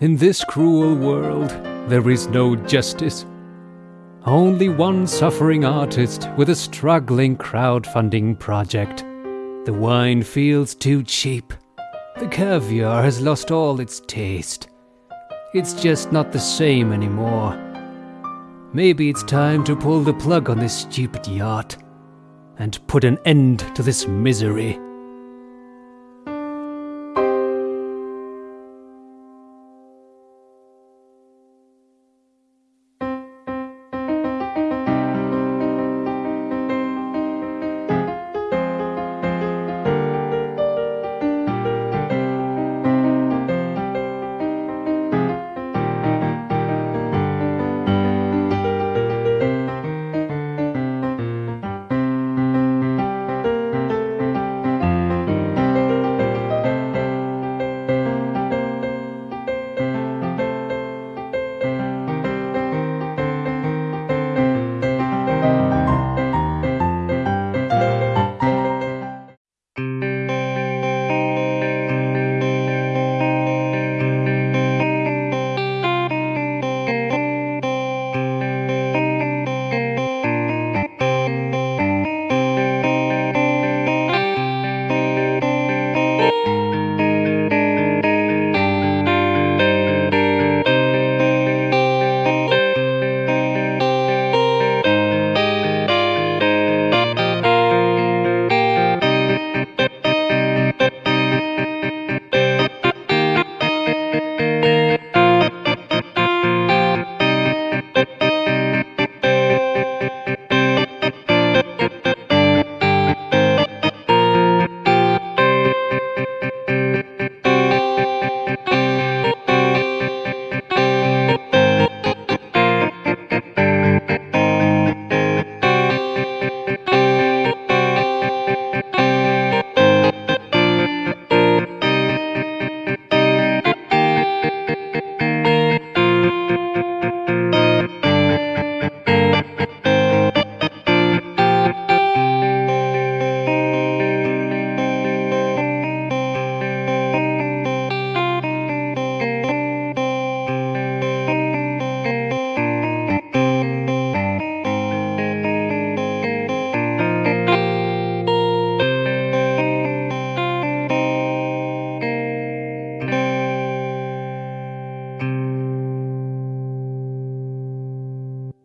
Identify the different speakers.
Speaker 1: In this cruel world, there is no justice. Only one suffering artist with a struggling crowdfunding project. The wine feels too cheap. The caviar has lost all its taste. It's just not the same anymore. Maybe it's time to pull the plug on this stupid yacht and put an end to this misery.